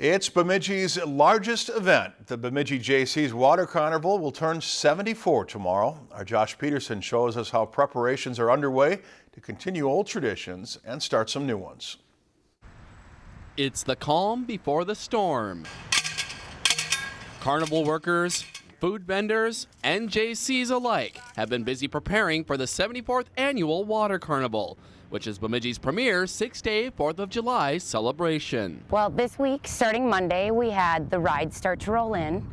It's Bemidji's largest event. The Bemidji Jaycees Water Carnival will turn 74 tomorrow. Our Josh Peterson shows us how preparations are underway to continue old traditions and start some new ones. It's the calm before the storm. Carnival workers, food vendors, and Jaycees alike have been busy preparing for the 74th annual Water Carnival which is Bemidji's premier six-day 4th of July celebration. Well, this week, starting Monday, we had the rides start to roll in.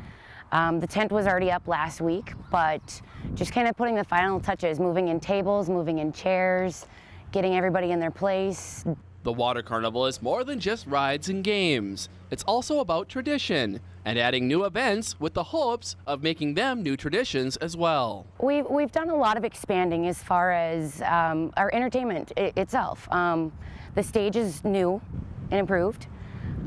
Um, the tent was already up last week, but just kind of putting the final touches, moving in tables, moving in chairs, getting everybody in their place, the Water Carnival is more than just rides and games. It's also about tradition and adding new events with the hopes of making them new traditions as well. We've, we've done a lot of expanding as far as um, our entertainment itself. Um, the stage is new and improved.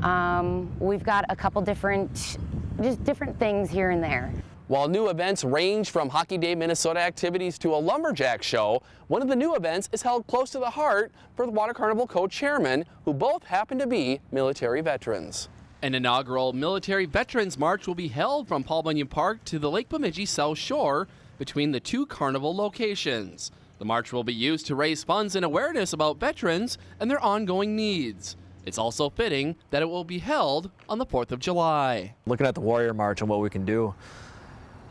Um, we've got a couple different, just different things here and there. While new events range from Hockey Day Minnesota activities to a lumberjack show, one of the new events is held close to the heart for the Water Carnival co-chairman, who both happen to be military veterans. An inaugural Military Veterans March will be held from Paul Bunyan Park to the Lake Bemidji South Shore between the two carnival locations. The march will be used to raise funds and awareness about veterans and their ongoing needs. It's also fitting that it will be held on the 4th of July. Looking at the Warrior March and what we can do,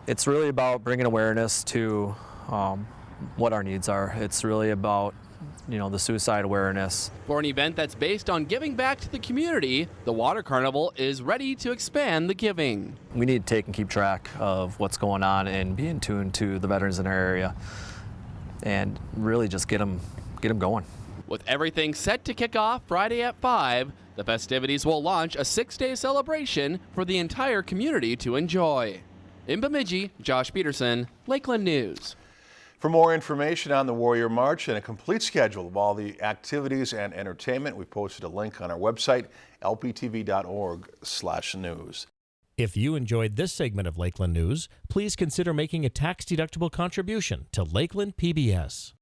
it's really about bringing awareness to um, what our needs are. It's really about you know, the suicide awareness. For an event that's based on giving back to the community, the Water Carnival is ready to expand the giving. We need to take and keep track of what's going on and be in tune to the veterans in our area and really just get them, get them going. With everything set to kick off Friday at 5, the festivities will launch a six-day celebration for the entire community to enjoy. In Bemidji, Josh Peterson, Lakeland News. For more information on the Warrior March and a complete schedule of all the activities and entertainment, we've posted a link on our website, lptv.org/news. If you enjoyed this segment of Lakeland News, please consider making a tax-deductible contribution to Lakeland PBS.